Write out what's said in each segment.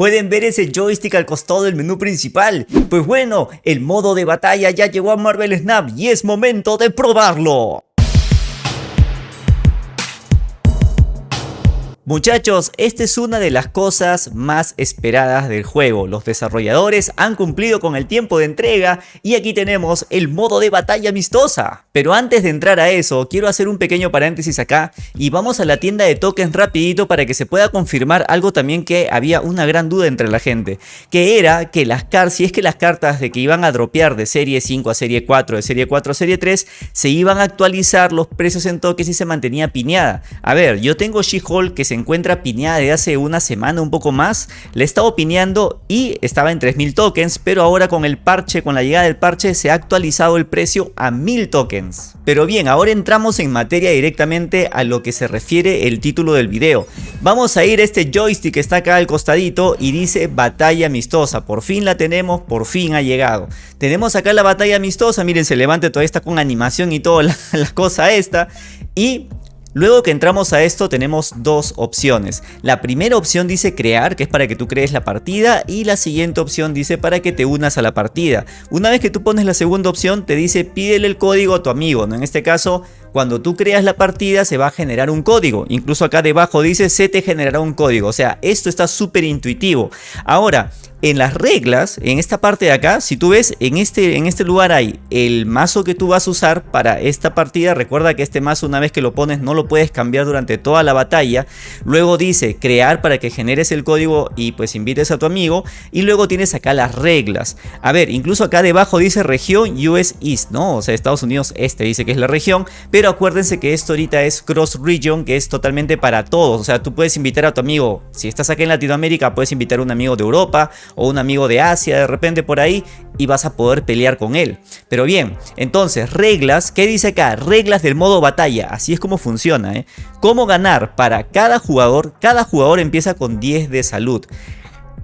Pueden ver ese joystick al costado del menú principal. Pues bueno, el modo de batalla ya llegó a Marvel Snap y es momento de probarlo. Muchachos, esta es una de las cosas más esperadas del juego. Los desarrolladores han cumplido con el tiempo de entrega y aquí tenemos el modo de batalla amistosa. Pero antes de entrar a eso, quiero hacer un pequeño paréntesis acá y vamos a la tienda de tokens rapidito para que se pueda confirmar algo también que había una gran duda entre la gente. Que era que las cartas, si es que las cartas de que iban a dropear de serie 5 a serie 4, de serie 4 a serie 3, se iban a actualizar los precios en tokens y se mantenía piñada. A ver, yo tengo She-Hulk que se encuentra pineada de hace una semana, un poco más. Le he estado pineando y estaba en 3000 tokens, pero ahora con el parche, con la llegada del parche, se ha actualizado el precio a 1000 tokens. Pero bien, ahora entramos en materia directamente a lo que se refiere el título del video. Vamos a ir a este joystick que está acá al costadito y dice batalla amistosa. Por fin la tenemos, por fin ha llegado. Tenemos acá la batalla amistosa, miren, se levanta toda esta con animación y toda la, la cosa esta. Y Luego que entramos a esto tenemos dos opciones. La primera opción dice crear, que es para que tú crees la partida, y la siguiente opción dice para que te unas a la partida. Una vez que tú pones la segunda opción te dice pídele el código a tu amigo, ¿no? En este caso, cuando tú creas la partida se va a generar un código. Incluso acá debajo dice se te generará un código. O sea, esto está súper intuitivo. Ahora, en las reglas, en esta parte de acá, si tú ves, en este, en este lugar hay el mazo que tú vas a usar para esta partida. Recuerda que este mazo una vez que lo pones no lo puedes cambiar durante toda la batalla. Luego dice crear para que generes el código y pues invites a tu amigo. Y luego tienes acá las reglas. A ver, incluso acá debajo dice región US East, ¿no? O sea, Estados Unidos Este dice que es la región. Pero acuérdense que esto ahorita es Cross Region, que es totalmente para todos. O sea, tú puedes invitar a tu amigo. Si estás acá en Latinoamérica, puedes invitar a un amigo de Europa o un amigo de Asia de repente por ahí y vas a poder pelear con él. Pero bien, entonces reglas, ¿qué dice acá? Reglas del modo batalla, así es como funciona. ¿eh? ¿Cómo ganar? Para cada jugador, cada jugador empieza con 10 de salud.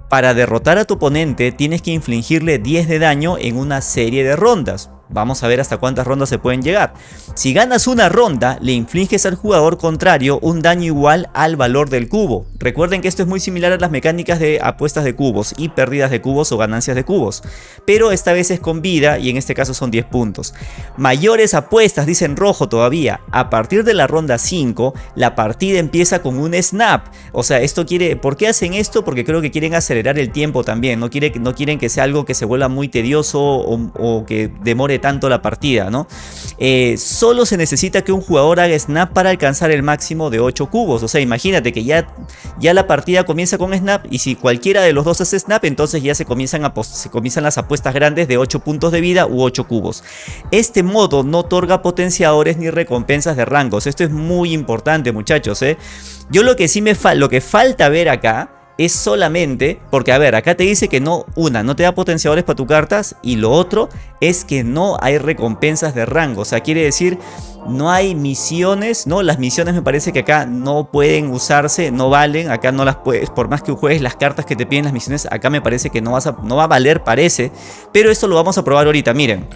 Para derrotar a tu oponente tienes que infligirle 10 de daño en una serie de rondas. Vamos a ver hasta cuántas rondas se pueden llegar. Si ganas una ronda, le infliges al jugador contrario un daño igual al valor del cubo. Recuerden que esto es muy similar a las mecánicas de apuestas de cubos y pérdidas de cubos o ganancias de cubos. Pero esta vez es con vida y en este caso son 10 puntos. Mayores apuestas, dicen rojo todavía. A partir de la ronda 5, la partida empieza con un snap. O sea, esto quiere... ¿Por qué hacen esto? Porque creo que quieren acelerar el tiempo también. No, quiere, no quieren que sea algo que se vuelva muy tedioso o, o que demore tanto la partida, ¿no? Eh, solo se necesita que un jugador haga snap para alcanzar el máximo de 8 cubos. O sea, imagínate que ya, ya la partida comienza con snap y si cualquiera de los dos hace snap, entonces ya se comienzan, se comienzan las apuestas grandes de 8 puntos de vida u 8 cubos. Este modo no otorga potenciadores ni recompensas de rangos. Esto es muy importante, muchachos. ¿eh? Yo lo que sí me falta, lo que falta ver acá es solamente, porque a ver, acá te dice que no, una, no te da potenciadores para tus cartas y lo otro es que no hay recompensas de rango, o sea, quiere decir no hay misiones, ¿no? Las misiones me parece que acá no pueden usarse, no valen, acá no las puedes, por más que juegues las cartas que te piden las misiones, acá me parece que no, vas a, no va a valer, parece, pero esto lo vamos a probar ahorita, miren.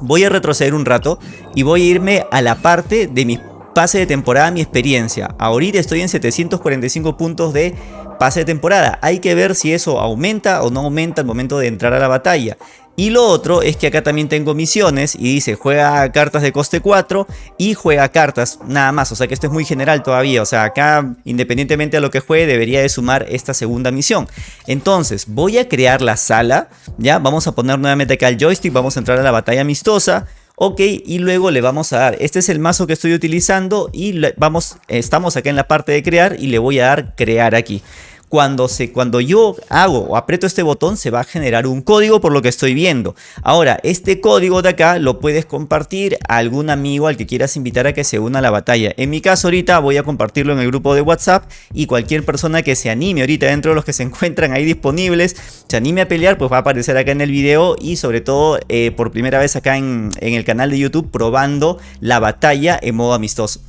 Voy a retroceder un rato y voy a irme a la parte de mi pase de temporada, mi experiencia. Ahorita estoy en 745 puntos de pase de temporada. Hay que ver si eso aumenta o no aumenta al momento de entrar a la batalla. Y lo otro es que acá también tengo misiones y dice juega cartas de coste 4 y juega cartas nada más. O sea que esto es muy general todavía. O sea acá independientemente de lo que juegue debería de sumar esta segunda misión. Entonces voy a crear la sala. Ya vamos a poner nuevamente acá el joystick. Vamos a entrar a la batalla amistosa. Ok, y luego le vamos a dar, este es el mazo que estoy utilizando y vamos, estamos acá en la parte de crear y le voy a dar crear aquí cuando, se, cuando yo hago o aprieto este botón se va a generar un código por lo que estoy viendo. Ahora, este código de acá lo puedes compartir a algún amigo al que quieras invitar a que se una a la batalla. En mi caso ahorita voy a compartirlo en el grupo de WhatsApp y cualquier persona que se anime ahorita dentro de los que se encuentran ahí disponibles, se anime a pelear, pues va a aparecer acá en el video y sobre todo eh, por primera vez acá en, en el canal de YouTube probando la batalla en modo amistoso.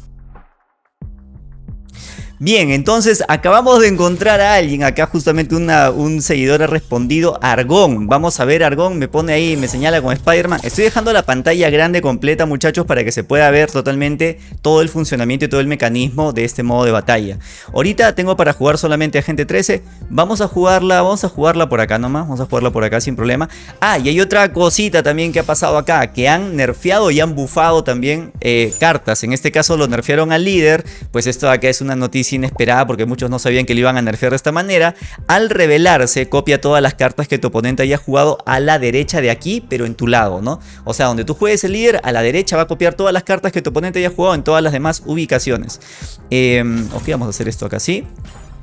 Bien, entonces acabamos de encontrar a alguien. Acá justamente un seguidor ha respondido Argón. Vamos a ver, Argón me pone ahí, me señala con Spider-Man. Estoy dejando la pantalla grande completa, muchachos, para que se pueda ver totalmente todo el funcionamiento y todo el mecanismo de este modo de batalla. Ahorita tengo para jugar solamente Agente 13. Vamos a jugarla, vamos a jugarla por acá nomás. Vamos a jugarla por acá sin problema. Ah, y hay otra cosita también que ha pasado acá, que han nerfeado y han bufado también eh, cartas. En este caso lo nerfearon al líder. Pues esto acá es una noticia inesperada porque muchos no sabían que lo iban a nerfear de esta manera. Al revelarse, copia todas las cartas que tu oponente haya jugado a la derecha de aquí, pero en tu lado, ¿no? O sea, donde tú juegues el líder, a la derecha va a copiar todas las cartas que tu oponente haya jugado en todas las demás ubicaciones. Em, ok, vamos a hacer esto acá así.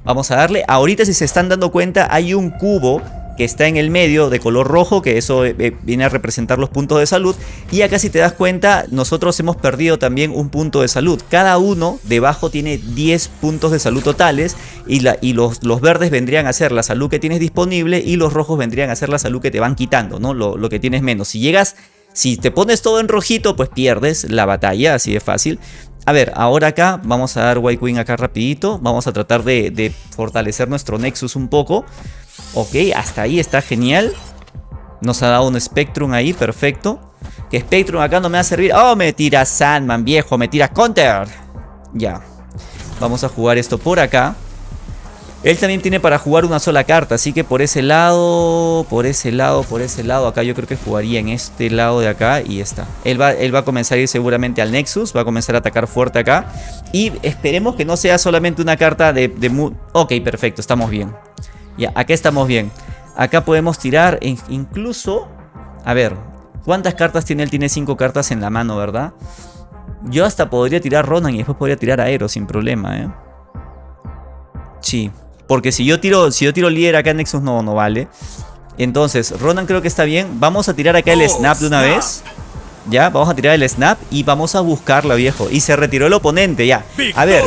Vamos a darle. Ahorita si se están dando cuenta, hay un cubo que está en el medio de color rojo, que eso eh, eh, viene a representar los puntos de salud. Y acá si te das cuenta, nosotros hemos perdido también un punto de salud. Cada uno debajo tiene 10 puntos de salud totales y, los, verdes vendrían a ser la salud que tienes disponible y los rojos vendrían a ser la salud que te van quitando, ¿no? Lo, que tienes menos. Si llegas... Si te pones todo en rojito, pues pierdes la batalla, así de fácil. A ver, ahora acá vamos a dar White Queen acá rapidito. Vamos a tratar de fortalecer nuestro Nexus un poco. Ok, hasta ahí está genial. Nos ha dado un Spectrum ahí, perfecto. Que Spectrum acá no me va a servir. Oh, me tira Sandman, viejo, me tira Counter. Ya. Vamos a jugar esto por acá. Él también tiene para jugar una sola carta, así que por ese lado, por ese lado, por ese lado, acá yo creo que jugaría en este lado de acá y está. Él va, él va a comenzar a ir seguramente al Nexus, va a comenzar a atacar fuerte acá. Y esperemos que no sea solamente una carta de... de ok, perfecto, estamos bien. Ya, acá estamos bien. Acá podemos tirar incluso... A ver, ¿cuántas cartas tiene él? Tiene 5 cartas en la mano, ¿verdad? Yo hasta podría tirar Ronan y después podría tirar Aero sin problema, ¿eh? Sí, porque si yo tiro, si yo tiro líder acá en Nexus no, no vale. Entonces, Ronan creo que está bien. Vamos a tirar acá el oh, snap de una vez. Ya, vamos a tirar el snap y vamos a buscarla, viejo. Y se retiró el oponente, ya. A ver,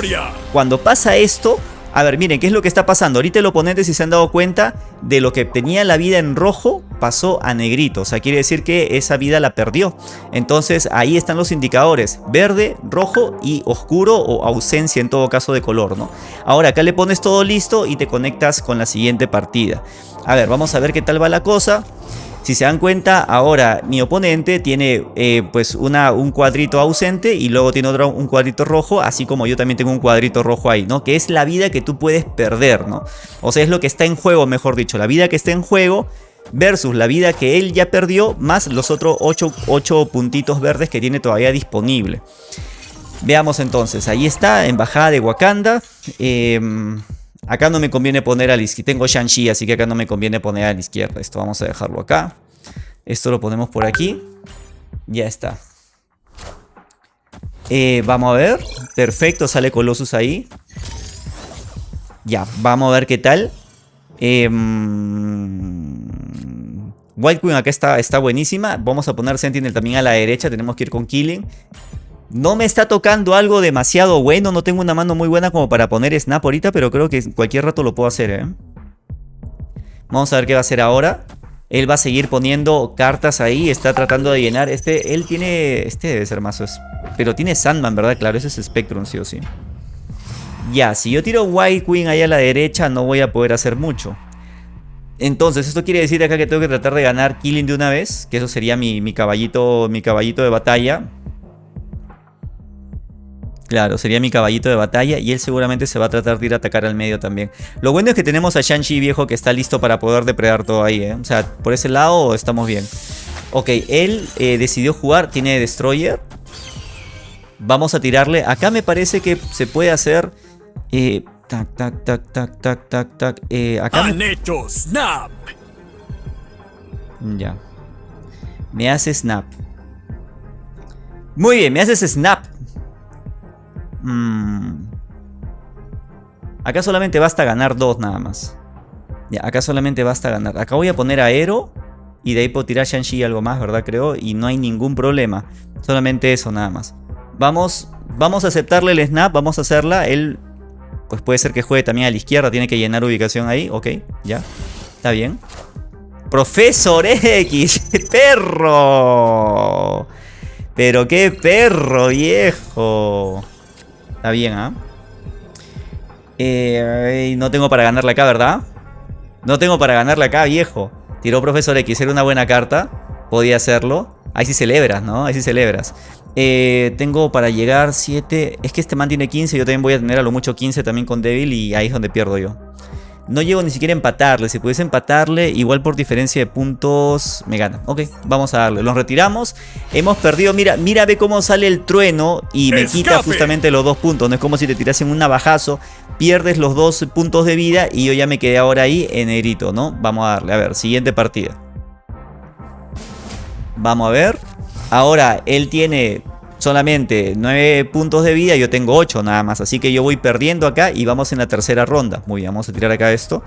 cuando pasa esto, a ver, miren, ¿qué es lo que está pasando? Ahorita el oponente, si se han dado cuenta, de lo que tenía la vida en rojo, pasó a negrito. O sea, quiere decir que esa vida la perdió. Entonces, ahí están los indicadores. Verde, rojo y oscuro o ausencia en todo caso de color, ¿no? Ahora, acá le pones todo listo y te conectas con la siguiente partida. A ver, vamos a ver qué tal va la cosa. Si se dan cuenta, ahora mi oponente tiene eh, pues una, un cuadrito ausente y luego tiene otro un cuadrito rojo, así como yo también tengo un cuadrito rojo ahí, ¿no? Que es la vida que tú puedes perder, ¿no? O sea, es lo que está en juego, mejor dicho, la vida que está en juego versus la vida que él ya perdió, más los otros 8, puntitos verdes que tiene todavía disponible. Veamos entonces, ahí está, embajada de Wakanda. Em, Acá no me conviene poner a la izquierda. Tengo Shang-Chi, así que acá no me conviene poner a la izquierda. Esto vamos a dejarlo acá. Esto lo ponemos por aquí. Ya está. Eh, vamos a ver. Perfecto, sale Colossus ahí. Ya, vamos a ver qué tal. Eh, White Queen acá está, está buenísima. Vamos a poner Sentinel también a la derecha. Tenemos que ir con Killing. No me está tocando algo demasiado bueno, no tengo una mano muy buena como para poner snap ahorita, pero creo que cualquier rato lo puedo hacer, ¿eh? Vamos a ver qué va a hacer ahora. Él va a seguir poniendo cartas ahí, está tratando de llenar. Este, él tiene, este debe ser mazos. Pero tiene Sandman, ¿verdad? Claro, ese es Spectrum, sí o sí. Ya, si yo tiro White Queen ahí a la derecha, no voy a poder hacer mucho. Entonces, esto quiere decir acá que tengo que tratar de ganar Killing de una vez. Que eso sería mi, mi caballito, mi caballito de batalla. Claro, sería mi caballito de batalla y él seguramente se va a tratar de ir a atacar al medio también. Lo bueno es que tenemos a Shang-Chi viejo que está listo para poder depredar todo ahí, ¿eh? O sea, por ese lado estamos bien. Ok, él eh, decidió jugar, tiene Destroyer. Vamos a tirarle. Acá me parece que se puede hacer... Eh, tac, tac, tac, tac, tac, tac, tac. Eh, acá ¡Han hecho snap! Ya. Me hace snap. Muy bien, me haces snap. Mm. Acá solamente basta ganar dos nada más. Ya, acá solamente basta ganar. Acá voy a poner aero. Y de ahí puedo tirar Shang-Chi y algo más, ¿verdad? Creo. Y no hay ningún problema. Solamente eso nada más. Vamos, vamos a aceptarle el snap. Vamos a hacerla. Él, pues puede ser que juegue también a la izquierda. Tiene que llenar ubicación ahí. Ok, ya. Está bien. Profesor X. ¡Perro! Pero qué perro, viejo. Está bien, ¿ah? Eh, no tengo para ganarle acá, ¿verdad? No tengo para ganarle acá, viejo. Tiró Profesor X, era una buena carta. Podía hacerlo. Ahí sí celebras, ¿no? Ahí sí celebras. Eh, tengo para llegar 7. Es que este man tiene 15. Yo también voy a tener a lo mucho 15 también con Devil. Y ahí es donde pierdo yo. No llego ni siquiera a empatarle. Si pudiese empatarle, igual por diferencia de puntos, me gana. Ok, vamos a darle. Los retiramos. Hemos perdido. Mira, mira, ve cómo sale el trueno y me quita justamente los dos puntos. No es como si te tirasen un navajazo. Pierdes los dos puntos de vida y yo ya me quedé ahora ahí en negrito, ¿no? Vamos a darle. A ver, siguiente partida. Vamos a ver. Ahora, él tiene solamente 9 puntos de vida, yo tengo 8 nada más. Así que yo voy perdiendo acá y vamos en la tercera ronda. Muy bien, vamos a tirar acá esto.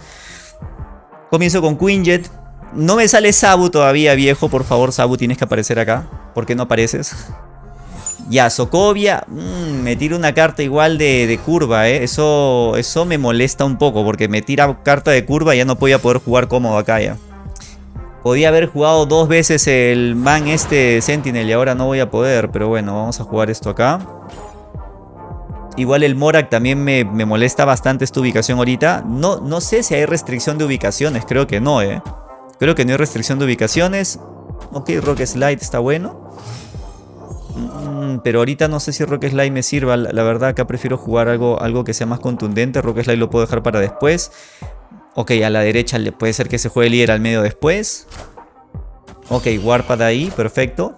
Comienzo con Quinjet. No me sale Sabu todavía, viejo. Por favor, Sabu, tienes que aparecer acá. ¿Por qué no apareces? Ya, Sokovia. Mmm, me tira una carta igual de, curva, ¿eh? Eso, eso me molesta un poco porque me tira carta de curva y ya no voy a poder jugar cómodo acá ya. Podía haber jugado dos veces el man este Sentinel y ahora no voy a poder. Pero bueno, vamos a jugar esto acá. Igual el Morak también me, molesta bastante esta ubicación ahorita. No, no sé si hay restricción de ubicaciones. Creo que no, ¿eh? Creo que no hay restricción de ubicaciones. Ok, Rock Slide está bueno. Mm, pero ahorita no sé si Rock Slide me sirva. La, verdad acá prefiero jugar algo, algo que sea más contundente. Rock Slide lo puedo dejar para después. Ok, a la derecha le puede ser que se juegue líder al medio después. Ok, Warpad ahí, perfecto.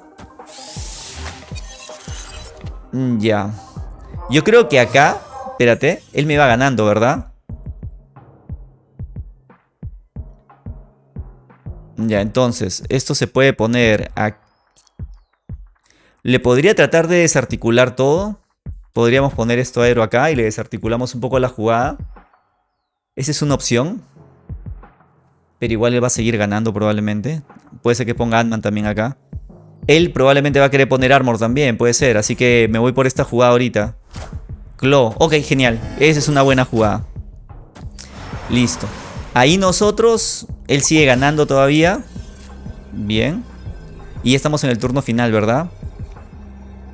Mm, ya. Yo creo que acá, espérate, él me va ganando, ¿verdad? Ya, entonces, esto se puede poner aquí. Le podría tratar de desarticular todo. Podríamos poner esto aero acá y le desarticulamos un poco la jugada. Esa es una opción. Pero igual él va a seguir ganando probablemente. Puede ser que ponga Ant-Man también acá. Él probablemente va a querer poner Armor también, puede ser. Así que me voy por esta jugada ahorita. Claw. Ok, genial. Esa es una buena jugada. Listo. Ahí nosotros... Él sigue ganando todavía. Bien. Y estamos en el turno final, ¿verdad?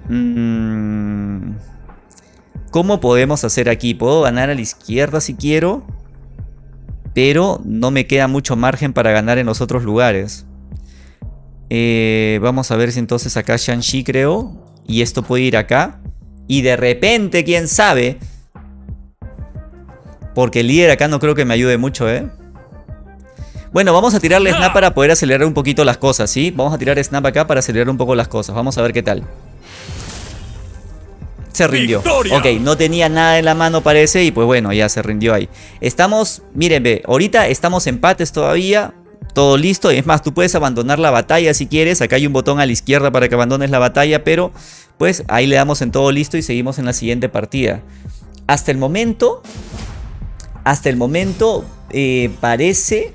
Mm. ¿Cómo podemos hacer aquí? ¿Puedo ganar a la izquierda si quiero? Pero no me queda mucho margen para ganar en los otros lugares. Eh, vamos a ver si entonces acá Shang-Chi creo, y esto puede ir acá. Y de repente, quién sabe, porque el líder acá no creo que me ayude mucho, ¿eh? Bueno, vamos a tirarle Snap para poder acelerar un poquito las cosas, ¿sí? Vamos a tirar Snap acá para acelerar un poco las cosas. Vamos a ver qué tal se rindió. Ok, no tenía nada en la mano parece y pues bueno, ya se rindió ahí. Estamos, miren, ve, ahorita estamos empates todavía. Todo listo, es más, tú puedes abandonar la batalla si quieres. Acá hay un botón a la izquierda para que abandones la batalla, pero pues ahí le damos en todo listo y seguimos en la siguiente partida. Hasta el momento, hasta el momento eh, parece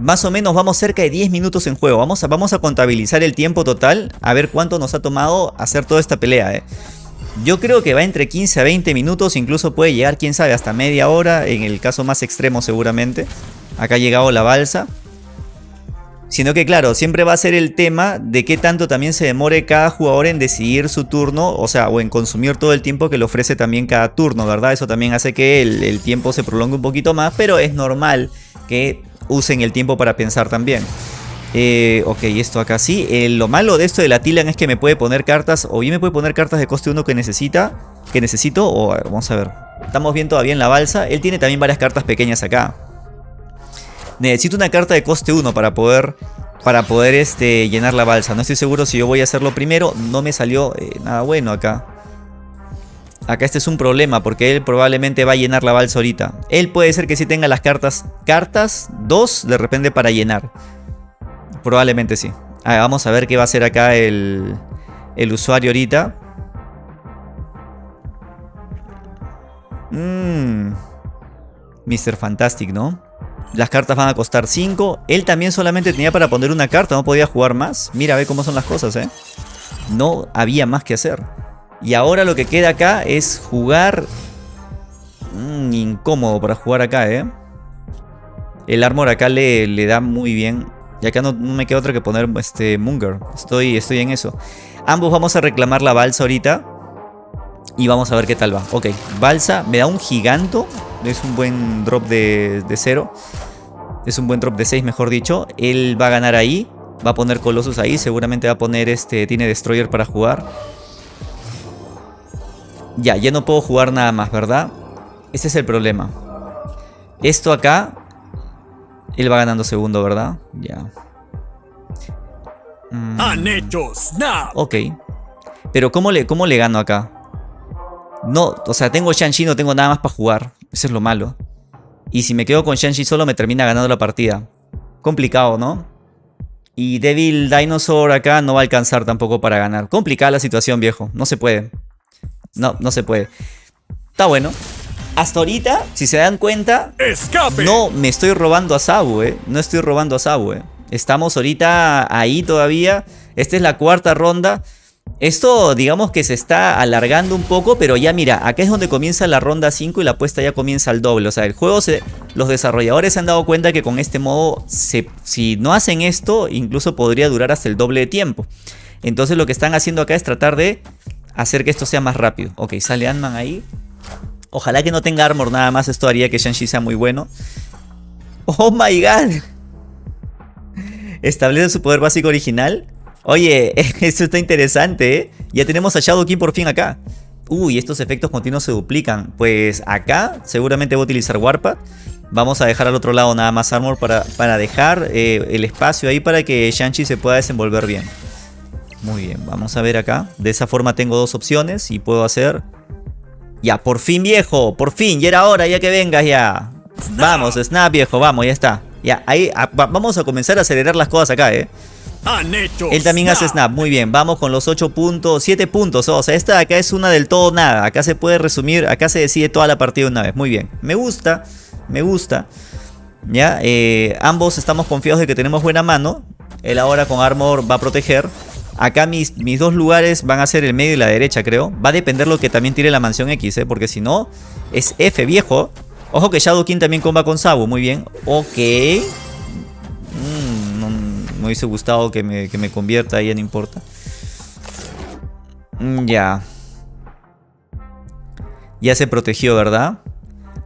más o menos vamos cerca de 10 minutos en juego. Vamos a, vamos a contabilizar el tiempo total, a ver cuánto nos ha tomado hacer toda esta pelea. Eh. Yo creo que va entre 15 a 20 minutos, incluso puede llegar, quién sabe, hasta media hora, en el caso más extremo seguramente. Acá ha llegado la balsa. Sino que claro, siempre va a ser el tema de qué tanto también se demore cada jugador en decidir su turno, o sea, o en consumir todo el tiempo que le ofrece también cada turno, ¿verdad? Eso también hace que el, el tiempo se prolongue un poquito más, pero es normal que usen el tiempo para pensar también. Eh, ok, esto acá sí. Eh, lo malo de esto de la Tilan es que me puede poner cartas, o bien me puede poner cartas de coste 1 que necesita, que necesito, o vamos a ver. Estamos bien todavía en la balsa. Él tiene también varias cartas pequeñas acá. Necesito una carta de coste 1 para poder, para poder este, llenar la balsa. No estoy seguro si yo voy a hacerlo primero. No me salió eh, nada bueno acá. Acá este es un problema porque él probablemente va a llenar la balsa ahorita. Él puede ser que sí tenga las cartas, cartas, dos de repente para llenar. Probablemente sí. Ah, vamos a ver qué va a hacer acá el, el usuario ahorita. Mmm. Mr. Fantastic, ¿no? Las cartas van a costar 5. Él también solamente tenía para poner una carta, no podía jugar más. Mira, ve cómo son las cosas, ¿eh? No había más que hacer. Y ahora lo que queda acá es jugar... Mmm, incómodo para jugar acá, ¿eh? El armor acá le, le da muy bien y acá no, me queda otra que poner este Munger. Estoy, estoy en eso. Ambos vamos a reclamar la balsa ahorita. Y vamos a ver qué tal va. Ok, balsa. Me da un giganto. es un buen drop de, de 0. Es un buen drop de 6, mejor dicho. Él va a ganar ahí. Va a poner Colossus ahí. Seguramente va a poner este. Tiene Destroyer para jugar. Ya, ya no puedo jugar nada más, ¿verdad? Ese es el problema. Esto acá. Él va ganando segundo, ¿verdad? Ya. Mm. Han hecho snap. Ok. Pero ¿cómo le, ¿cómo le gano acá? No, o sea, tengo Shang-Chi, no tengo nada más para jugar. Eso es lo malo. Y si me quedo con Shang-Chi solo me termina ganando la partida. Complicado, ¿no? Y Devil Dinosaur acá no va a alcanzar tampoco para ganar. Complicada la situación, viejo. No se puede. No, no se puede. Está bueno. Hasta ahorita, si se dan cuenta, ¡Escape! no me estoy robando a Sabu, ¿eh? No estoy robando a Sabu, ¿eh? Estamos ahorita ahí todavía. Esta es la cuarta ronda. Esto digamos que se está alargando un poco, pero ya mira, acá es donde comienza la ronda 5 y la apuesta ya comienza al doble. O sea, el juego, se, los desarrolladores se han dado cuenta que con este modo, si no hacen esto, incluso podría durar hasta el doble de tiempo. Entonces lo que están haciendo acá es tratar de hacer que esto sea más rápido. Ok, sale Ant-Man ahí. Ojalá que no tenga armor nada más, esto haría que Shang-Chi sea muy bueno. ¡Oh my god! Establece su poder básico original. Oye, esto está interesante, ¿eh? Ya tenemos a Shadow King por fin acá. Uy, estos efectos continuos se duplican. Pues acá seguramente voy a utilizar Warpath. Vamos a dejar al otro lado nada más Armor para, para dejar eh, el espacio ahí para que Shang-Chi se pueda desenvolver bien. Muy bien, vamos a ver acá. De esa forma tengo dos opciones y puedo hacer... Ya, por fin viejo, por fin, ya era hora, ya que vengas ya. Vamos, Snap viejo, vamos, ya está. Ya, ahí vamos a comenzar a acelerar las cosas acá, eh. Han hecho Él también hace snap, muy bien, vamos con los 8 puntos, 7 puntos, o sea, esta de acá es una del todo nada, acá se puede resumir, acá se decide toda la partida una vez, muy bien, me gusta, me gusta, ya, eh, ambos estamos confiados de que tenemos buena mano, él ahora con armor va a proteger, acá mis, mis dos lugares van a ser el medio y la derecha creo, va a depender lo que también tire la mansión X, eh, porque si no, es F viejo, ojo que Shadow King también comba con Sabu, muy bien, ok, me hubiese gustado que me, que me convierta, ya no importa. Mm, ya. Ya se protegió, ¿verdad?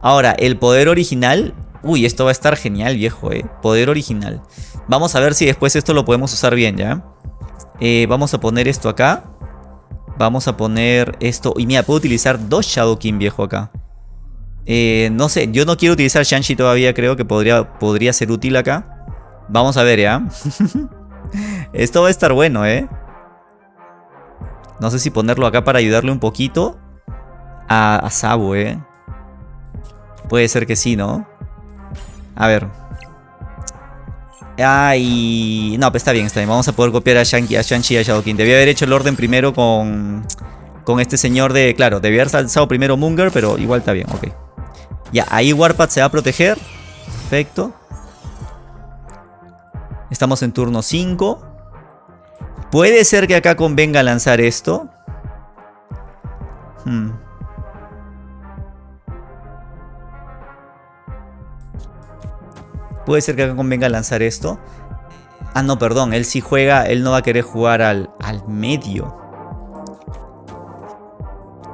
Ahora, el poder original... Uy, esto va a estar genial, viejo, eh. Poder original. Vamos a ver si después esto lo podemos usar bien, ¿ya? Eh, vamos a poner esto acá. Vamos a poner esto. Y mira, puedo utilizar dos Shadow King, viejo, acá. Eh, no sé, yo no quiero utilizar Shang-Chi todavía, creo que podría, podría ser útil acá. Vamos a ver, ¿ya? Esto va a estar bueno, ¿eh? No sé si ponerlo acá para ayudarle un poquito a, a Sabu, ¿eh? Puede ser que sí, ¿no? A ver. Ay, no, pues está bien, está bien. Vamos a poder copiar a Shang-Chi a a Shadow King. Debía haber hecho el orden primero con, con este señor de... Claro, debía haber lanzado primero Munger, pero igual está bien, ok. Ya, ahí Warpath se va a proteger. Perfecto. Estamos en turno 5. Puede ser que acá convenga lanzar esto. Hmm. Puede ser que acá convenga lanzar esto. Ah, no, perdón. Él sí juega. Él no va a querer jugar al, al medio.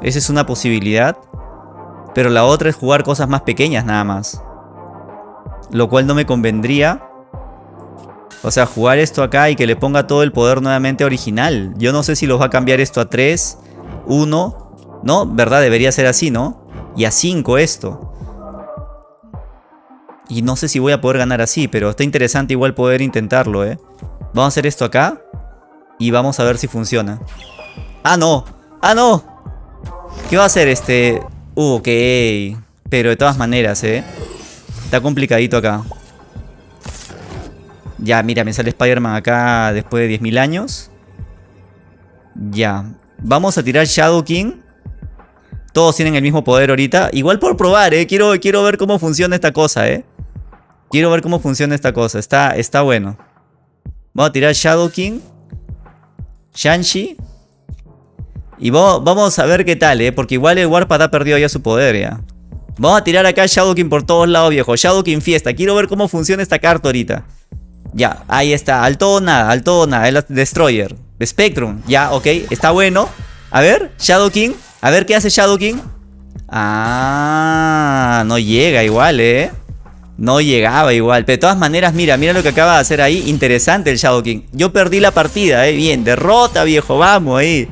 Esa es una posibilidad. Pero la otra es jugar cosas más pequeñas nada más. Lo cual no me convendría. O sea, jugar esto acá y que le ponga todo el poder nuevamente original. Yo no sé si los va a cambiar esto a 3, 1. No, ¿verdad? Debería ser así, ¿no? Y a 5 esto. Y no sé si voy a poder ganar así, pero está interesante igual poder intentarlo, ¿eh? Vamos a hacer esto acá. Y vamos a ver si funciona. ¡Ah, no! ¡Ah, no! ¿Qué va a hacer este...? Uh, ok. Pero de todas maneras, ¿eh? Está complicadito acá. Ya, mira, me sale Spider-Man acá después de 10.000 años. Ya. Vamos a tirar Shadow King. Todos tienen el mismo poder ahorita. Igual por probar, ¿eh? Quiero, quiero ver cómo funciona esta cosa, ¿eh? Quiero ver cómo funciona esta cosa. Está, está bueno. Vamos a tirar Shadow King. Shang-Chi. Y vamos, vamos, a ver qué tal, ¿eh? Porque igual el Warpath ha perdido ya su poder, ¿ya? Vamos a tirar acá Shadow King por todos lados, viejo. Shadow King fiesta. Quiero ver cómo funciona esta carta ahorita. Ya, ahí está. Al todo nada, al todo nada. El Destroyer. Spectrum. Ya, ok. Está bueno. A ver, Shadow King. A ver qué hace Shadow King. Ah, no llega igual, ¿eh? No llegaba igual. Pero de todas maneras, mira, mira lo que acaba de hacer ahí. Interesante el Shadow King. Yo perdí la partida, ¿eh? Bien, derrota, viejo. Vamos ahí.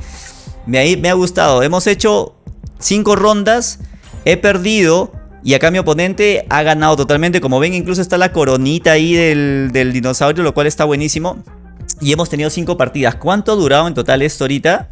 Me, me ha gustado. Hemos hecho cinco rondas. He perdido. Y acá mi oponente ha ganado totalmente. Como ven, incluso está la coronita ahí del, del dinosaurio, lo cual está buenísimo. Y hemos tenido cinco partidas. ¿Cuánto ha durado en total esto ahorita?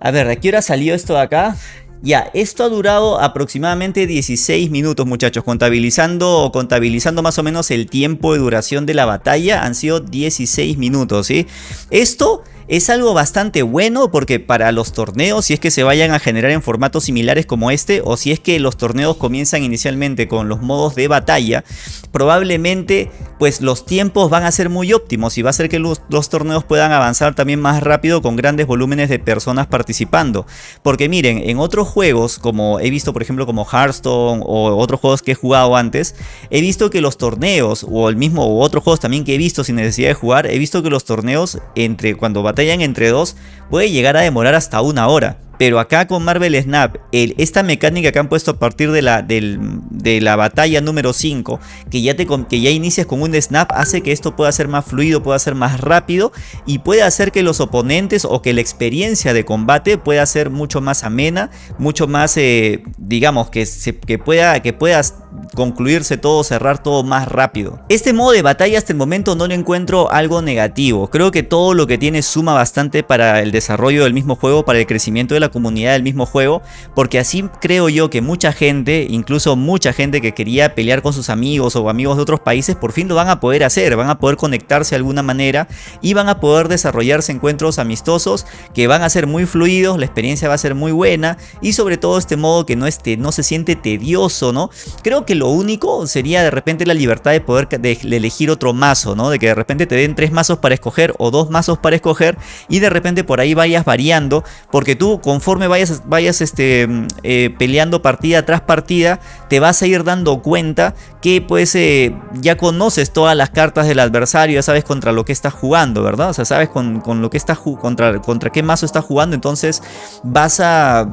A ver, ¿de qué hora salió esto de acá? Ya, esto ha durado aproximadamente 16 minutos muchachos, contabilizando, contabilizando más o menos el tiempo de duración de la batalla, han sido 16 minutos, ¿sí? Esto es algo bastante bueno porque para los torneos, si es que se vayan a generar en formatos similares como este, o si es que los torneos comienzan inicialmente con los modos de batalla, probablemente pues los tiempos van a ser muy óptimos y va a ser que los, torneos puedan avanzar también más rápido con grandes volúmenes de personas participando. Porque miren, en otros juegos, como he visto por ejemplo como Hearthstone o otros juegos que he jugado antes, he visto que los torneos o el mismo o otros juegos también que he visto sin necesidad de jugar, he visto que los torneos entre cuando batallan entre dos puede llegar a demorar hasta una hora. Pero acá con Marvel Snap, esta mecánica que han puesto a partir de la, de la batalla número 5, que ya, te, que ya inicias con un snap, hace que esto pueda ser más fluido, pueda ser más rápido y puede hacer que los oponentes o que la experiencia de combate pueda ser mucho más amena, mucho más, eh, digamos, que, que, pueda, que puedas concluirse todo, cerrar todo más rápido. Este modo de batalla hasta el momento no le encuentro algo negativo. Creo que todo lo que tiene suma bastante para el desarrollo del mismo juego, para el crecimiento de la comunidad del mismo juego, porque así creo yo que mucha gente, incluso mucha gente que quería pelear con sus amigos o amigos de otros países, por fin lo van a poder hacer, van a poder conectarse de alguna manera y van a poder desarrollarse encuentros amistosos que van a ser muy fluidos, la experiencia va a ser muy buena y sobre todo este modo que no, esté, no se siente tedioso, ¿no? Creo que lo único sería de repente la libertad de poder de, elegir otro mazo, ¿no? De que de repente te den tres mazos para escoger o dos mazos para escoger y de repente por ahí vayas variando porque tú conforme vayas, vayas este, eh, peleando partida tras partida te vas a ir dando cuenta que pues eh, ya conoces todas las cartas del adversario, ya sabes contra lo que estás jugando, ¿verdad? O sea, sabes con, con lo que estás contra, contra qué mazo estás jugando, entonces vas a,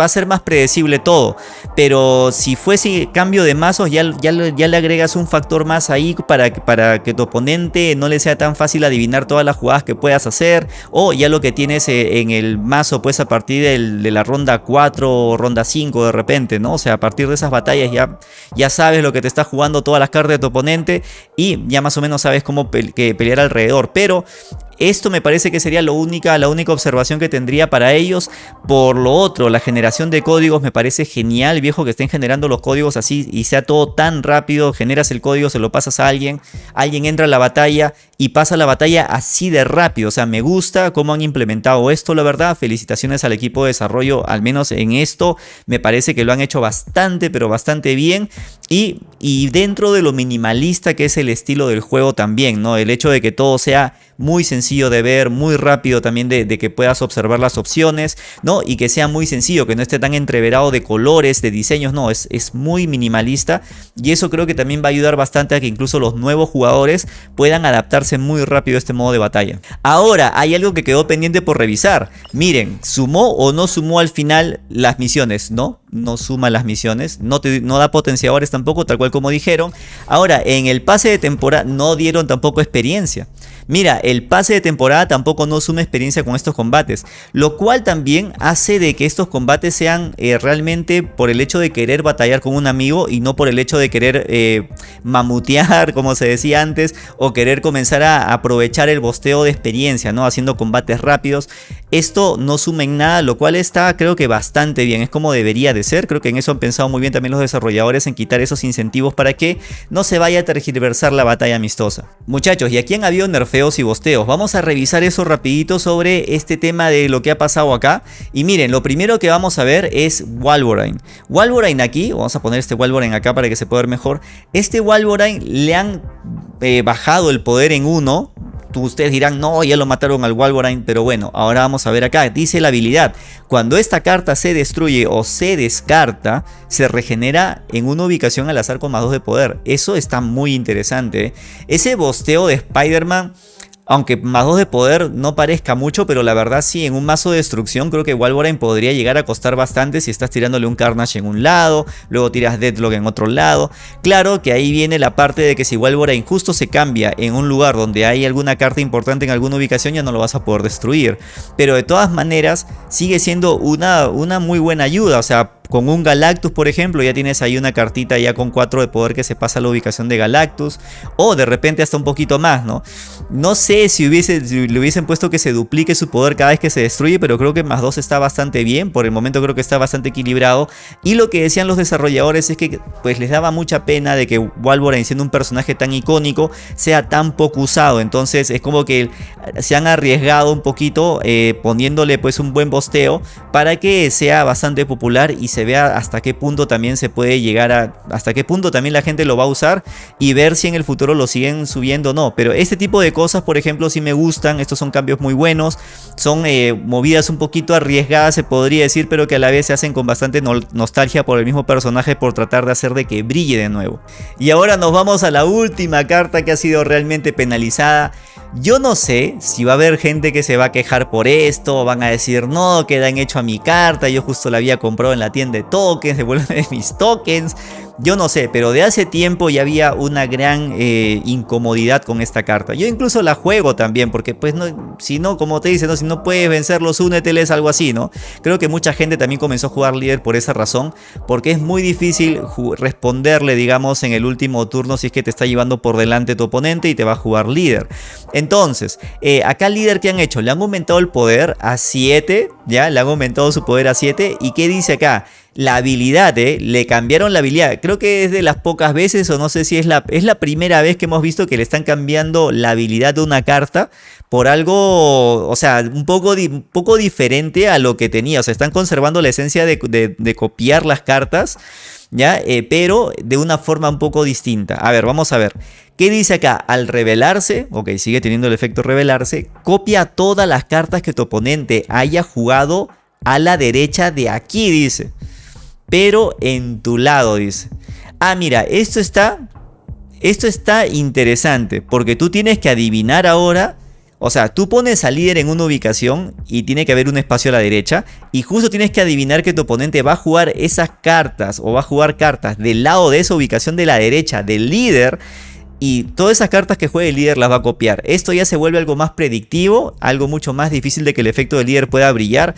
va a ser más predecible todo. Pero si fuese cambio de mazos, ya, ya, ya le agregas un factor más ahí para, para que tu oponente no le sea tan fácil adivinar todas las jugadas que puedas hacer, o ya lo que tienes eh, en el mazo pues a partir de la ronda 4 o ronda 5 de repente, ¿no? O sea, a partir de esas batallas ya, ya sabes lo que te está jugando todas las cartas de tu oponente y ya más o menos sabes cómo que pelear alrededor. Pero esto me parece que sería lo única, la única observación que tendría para ellos. Por lo otro, la generación de códigos me parece genial, viejo, que estén generando los códigos así y sea todo tan rápido. Generas el código, se lo pasas a alguien, alguien entra a la batalla y pasa la batalla así de rápido. O sea, me gusta cómo han implementado esto, la verdad. Felicitaciones al equipo de desarrollo, al menos en esto. Me parece que lo han hecho bastante, pero bastante bien. Y, y dentro de lo minimalista que es el estilo del juego también, ¿no? El hecho de que todo sea muy sencillo de ver, muy rápido también de, que puedas observar las opciones, ¿no? Y que sea muy sencillo, que no esté tan entreverado de colores, de diseños, no, es, es muy minimalista y eso creo que también va a ayudar bastante a que incluso los nuevos jugadores puedan adaptarse muy rápido a este modo de batalla. Ahora, hay algo que quedó pendiente por revisar. Miren, ¿sumó o no sumó al final las misiones? No, no suma las misiones, no, te, no da potenciadores tampoco, tal cual como dijeron. Ahora, en el pase de temporada no dieron tampoco experiencia. Mira, el pase de temporada tampoco no suma experiencia con estos combates, lo cual también hace de que estos combates sean eh, realmente por el hecho de querer batallar con un amigo y no por el hecho de querer eh, mamutear, como se decía antes, o querer comenzar a aprovechar el bosteo de experiencia, ¿no? Haciendo combates rápidos. Esto no suma en nada, lo cual está creo que bastante bien, es como debería de ser, creo que en eso han pensado muy bien también los desarrolladores en quitar esos incentivos para que no se vaya a tergiversar la batalla amistosa. Muchachos, y aquí han habido nerfeos y bosteos. Vamos a revisar eso rapidito sobre este tema de lo que ha pasado acá. Y miren, lo primero que vamos a ver es Walborine. Walborine aquí, vamos a poner este Walborine acá para que se pueda ver mejor. Este Walborine le han eh, bajado el poder en uno ustedes dirán, no, ya lo mataron al Wolverine, pero bueno, ahora vamos a ver acá. Dice la habilidad, cuando esta carta se destruye o se descarta, se regenera en una ubicación al azar con más 2 de poder. Eso está muy interesante. ¿eh? Ese bosteo de Spider-Man Aunque más 2 de poder no parezca mucho, pero la verdad sí, en un mazo de destrucción creo que Walborine podría llegar a costar bastante si estás tirándole un Carnage en un lado, luego tiras Deadlock en otro lado. Claro que ahí viene la parte de que si Walborine justo se cambia en un lugar donde hay alguna carta importante en alguna ubicación ya no lo vas a poder destruir. Pero de todas maneras sigue siendo una, una muy buena ayuda, o sea, con un Galactus, por ejemplo, ya tienes ahí una cartita ya con 4 de poder que se pasa a la ubicación de Galactus. O de repente hasta un poquito más, ¿no? No sé si, hubiese, le hubiesen puesto que se duplique su poder cada vez que se destruye, pero creo que más 2 está bastante bien. Por el momento creo que está bastante equilibrado. Y lo que decían los desarrolladores es que pues les daba mucha pena de que Wolverine siendo un personaje tan icónico sea tan poco usado. Entonces es como que se han arriesgado un poquito eh, poniéndole pues un buen bosteo para que sea bastante popular y se se vea hasta qué punto también se puede llegar a, hasta qué punto también la gente lo va a usar y ver si en el futuro lo siguen subiendo o no. Pero este tipo de cosas, por ejemplo, si me gustan, estos son cambios muy buenos, son eh, movidas un poquito arriesgadas, se podría decir, pero que a la vez se hacen con bastante nostalgia por el mismo personaje por tratar de hacer de que brille de nuevo. Y ahora nos vamos a la última carta que ha sido realmente penalizada. Yo no sé si va a haber gente que se va a quejar por esto, van a decir no, quedan hecho a mi carta, yo justo la había comprado en la tienda de tokens, devuelven mis tokens. Yo no sé, pero de hace tiempo ya había una gran eh, incomodidad con esta carta. Yo incluso la juego también, porque pues no, si no, como te dicen, ¿no? si no puedes vencerlos, úneteles, algo así, ¿no? Creo que mucha gente también comenzó a jugar líder por esa razón, porque es muy difícil responderle, digamos, en el último turno si es que te está llevando por delante tu oponente y te va a jugar líder. Entonces, eh, acá líder que han hecho, le han aumentado el poder a 7, ya, le han aumentado su poder a 7, ¿y qué dice acá? La habilidad, ¿eh? le cambiaron la habilidad. Creo que es de las pocas veces, o no sé si es la, es la primera vez que hemos visto que le están cambiando la habilidad de una carta por algo, o sea, un poco, poco diferente a lo que tenía. O sea, están conservando la esencia de, copiar las cartas, ¿ya? Eh, pero de una forma un poco distinta. A ver, vamos a ver. ¿Qué dice acá? Al revelarse, ok, sigue teniendo el efecto revelarse, copia todas las cartas que tu oponente haya jugado a la derecha de aquí, dice pero en tu lado, dice. Ah, mira, esto está, esto está interesante, porque tú tienes que adivinar ahora, o sea, tú pones al líder en una ubicación y tiene que haber un espacio a la derecha, y justo tienes que adivinar que tu oponente va a jugar esas cartas, o va a jugar cartas del lado de esa ubicación de la derecha del líder, y todas esas cartas que juegue el líder las va a copiar. Esto ya se vuelve algo más predictivo, algo mucho más difícil de que el efecto del líder pueda brillar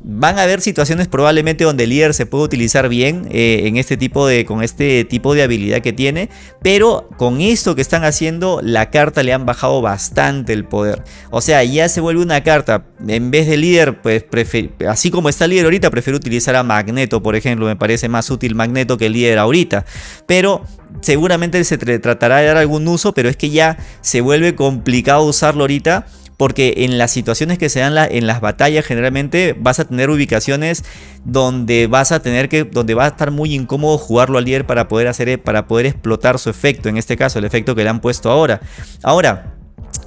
van a haber situaciones probablemente donde el líder se puede utilizar bien eh, en este tipo de, con este tipo de habilidad que tiene, pero con esto que están haciendo la carta le han bajado bastante el poder. O sea, ya se vuelve una carta, en vez de líder, pues así como está el líder ahorita, prefiero utilizar a Magneto, por ejemplo, me parece más útil Magneto que el líder ahorita, pero seguramente se tratará de dar algún uso, pero es que ya se vuelve complicado usarlo ahorita porque en las situaciones que se dan en las batallas generalmente vas a tener ubicaciones donde vas a tener que donde va a estar muy incómodo jugarlo al líder para poder hacer para poder explotar su efecto, en este caso el efecto que le han puesto ahora. Ahora,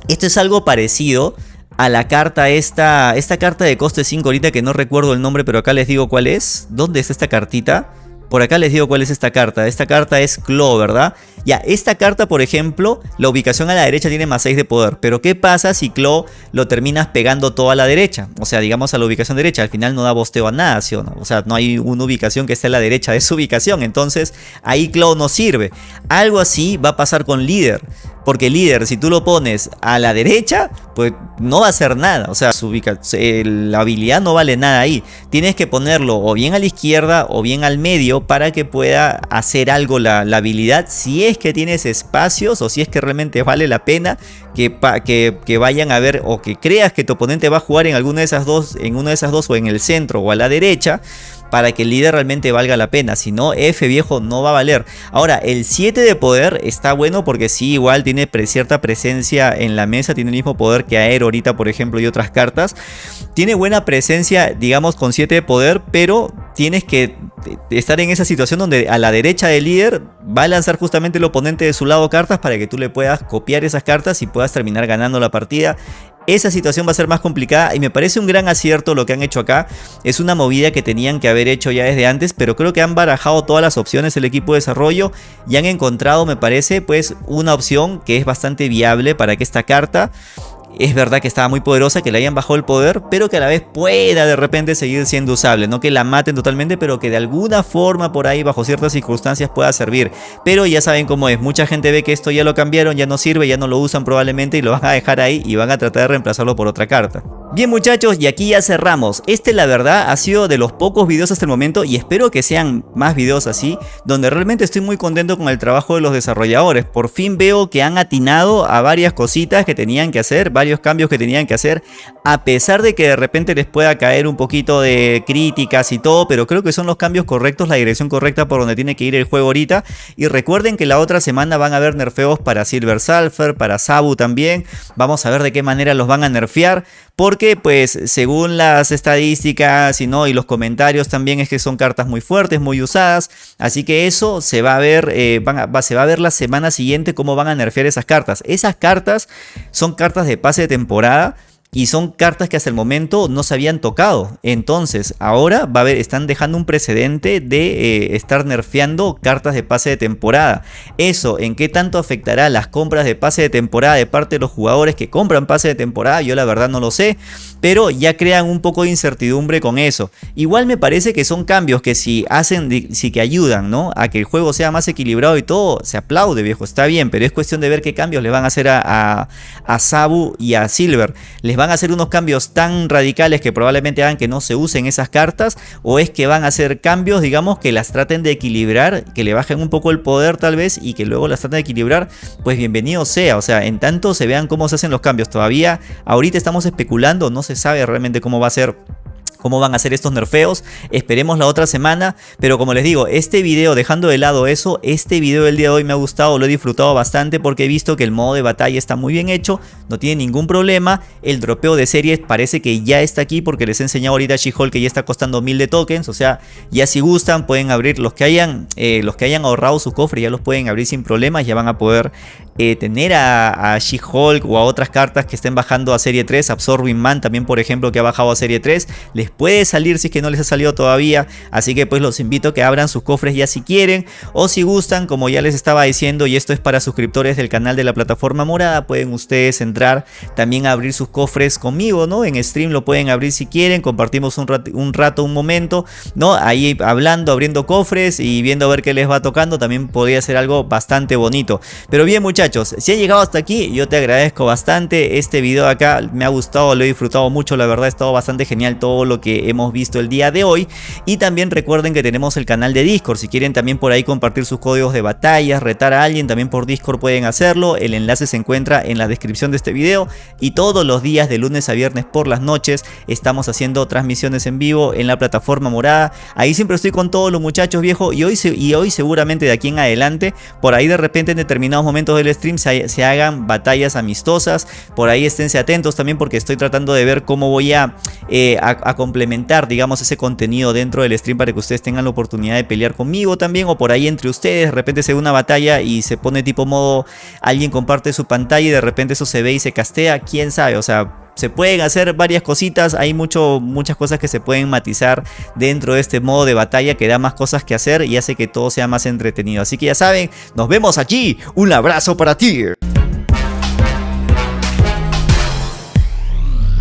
esto es algo parecido a la carta esta, esta carta de coste 5 ahorita que no recuerdo el nombre, pero acá les digo cuál es. ¿Dónde es esta cartita? Por acá les digo cuál es esta carta. Esta carta es Claw, ¿verdad? Ya, esta carta, por ejemplo, la ubicación a la derecha tiene más 6 de poder. Pero ¿qué pasa si Claw lo terminas pegando todo a la derecha? O sea, digamos a la ubicación derecha. Al final no da bosteo a nada, ¿sí o no? O sea, no hay una ubicación que esté a la derecha de su ubicación. Entonces, ahí Claw no sirve. Algo así va a pasar con Líder. Porque líder, si tú lo pones a la derecha, pues no va a hacer nada. O sea, su la habilidad no vale nada ahí. Tienes que ponerlo o bien a la izquierda o bien al medio para que pueda hacer algo la, habilidad. Si es que tienes espacios o si es que realmente vale la pena que, que, que, vayan a ver o que creas que tu oponente va a jugar en alguna de esas dos, en una de esas dos o en el centro o a la derecha para que el líder realmente valga la pena. Si no, F viejo no va a valer. Ahora, el 7 de poder está bueno porque sí, igual tiene cierta presencia en la mesa. Tiene el mismo poder que Aero ahorita, por ejemplo, y otras cartas. Tiene buena presencia, digamos, con 7 de poder, pero tienes que estar en esa situación donde a la derecha del líder va a lanzar justamente el oponente de su lado cartas para que tú le puedas copiar esas cartas y puedas terminar ganando la partida esa situación va a ser más complicada y me parece un gran acierto lo que han hecho acá. Es una movida que tenían que haber hecho ya desde antes, pero creo que han barajado todas las opciones el equipo de desarrollo y han encontrado, me parece, pues una opción que es bastante viable para que esta carta es verdad que estaba muy poderosa, que le hayan bajado el poder, pero que a la vez pueda de repente seguir siendo usable. No que la maten totalmente, pero que de alguna forma por ahí, bajo ciertas circunstancias, pueda servir. Pero ya saben cómo es, mucha gente ve que esto ya lo cambiaron, ya no sirve, ya no lo usan probablemente y lo van a dejar ahí y van a tratar de reemplazarlo por otra carta. Bien muchachos, y aquí ya cerramos. Este la verdad ha sido de los pocos videos hasta el momento y espero que sean más videos así, donde realmente estoy muy contento con el trabajo de los desarrolladores. Por fin veo que han atinado a varias cositas que tenían que hacer, varios cambios que tenían que hacer, a pesar de que de repente les pueda caer un poquito de críticas y todo, pero creo que son los cambios correctos, la dirección correcta por donde tiene que ir el juego ahorita. Y recuerden que la otra semana van a haber nerfeos para Silver Sulfur, para Sabu también. Vamos a ver de qué manera los van a nerfear porque pues según las estadísticas y, ¿no? y los comentarios también es que son cartas muy fuertes, muy usadas, así que eso se va a ver, eh, se va a ver la semana siguiente cómo van a nerfear esas cartas. Esas cartas son cartas de pase de temporada, y son cartas que hasta el momento no se habían tocado. Entonces, ahora va a haber, están dejando un precedente de eh, estar nerfeando cartas de pase de temporada. Eso, ¿en qué tanto afectará las compras de pase de temporada de parte de los jugadores que compran pase de temporada? Yo la verdad no lo sé, pero ya crean un poco de incertidumbre con eso. Igual me parece que son cambios que si hacen, si que ayudan, ¿no? A que el juego sea más equilibrado y todo, se aplaude, viejo, está bien, pero es cuestión de ver qué cambios le van a hacer a, a, Sabu y a Silver. Les van a hacer unos cambios tan radicales que probablemente hagan que no se usen esas cartas o es que van a hacer cambios, digamos, que las traten de equilibrar, que le bajen un poco el poder tal vez y que luego las traten de equilibrar, pues bienvenido sea, o sea, en tanto se vean cómo se hacen los cambios. Todavía ahorita estamos especulando, no se sabe realmente cómo va a ser cómo van a ser estos nerfeos. Esperemos la otra semana. Pero como les digo, este video, dejando de lado eso, este video del día de hoy me ha gustado, lo he disfrutado bastante porque he visto que el modo de batalla está muy bien hecho, no tiene ningún problema. El dropeo de series parece que ya está aquí porque les he enseñado ahorita a She-Hulk que ya está costando mil de tokens. O sea, ya si gustan pueden abrir los que hayan, eh, los que hayan ahorrado su cofre, ya los pueden abrir sin problemas, ya van a poder eh, tener a, She-Hulk o a otras cartas que estén bajando a serie 3, Absorbing Man también por ejemplo que ha bajado a serie 3, les puede salir si es que no les ha salido todavía, así que pues los invito a que abran sus cofres ya si quieren o si gustan, como ya les estaba diciendo y esto es para suscriptores del canal de la plataforma morada, pueden ustedes entrar también a abrir sus cofres conmigo, ¿no? En stream lo pueden abrir si quieren, compartimos un rato, un, rato, un momento, ¿no? Ahí hablando, abriendo cofres y viendo a ver qué les va tocando, también podría ser algo bastante bonito. Pero bien muchachos, si han llegado hasta aquí, yo te agradezco bastante, este video acá me ha gustado, lo he disfrutado mucho, la verdad ha estado bastante genial todo lo que hemos visto el día de hoy. Y también recuerden que tenemos el canal de Discord. Si quieren también por ahí compartir sus códigos de batalla, retar a alguien, también por Discord pueden hacerlo. El enlace se encuentra en la descripción de este video. Y todos los días de lunes a viernes por las noches estamos haciendo transmisiones en vivo en la plataforma morada. Ahí siempre estoy con todos los muchachos viejos y hoy, y hoy seguramente de aquí en adelante, por ahí de repente en determinados momentos del stream se, hagan batallas amistosas. Por ahí esténse atentos también porque estoy tratando de ver cómo voy a, eh, a complementar digamos, ese contenido dentro del stream para que ustedes tengan la oportunidad de pelear conmigo también o por ahí entre ustedes, de repente se ve una batalla y se pone tipo modo, alguien comparte su pantalla y de repente eso se ve y se castea, quién sabe, o sea, se pueden hacer varias cositas, hay mucho, muchas cosas que se pueden matizar dentro de este modo de batalla que da más cosas que hacer y hace que todo sea más entretenido. Así que ya saben, nos vemos aquí, un abrazo para ti.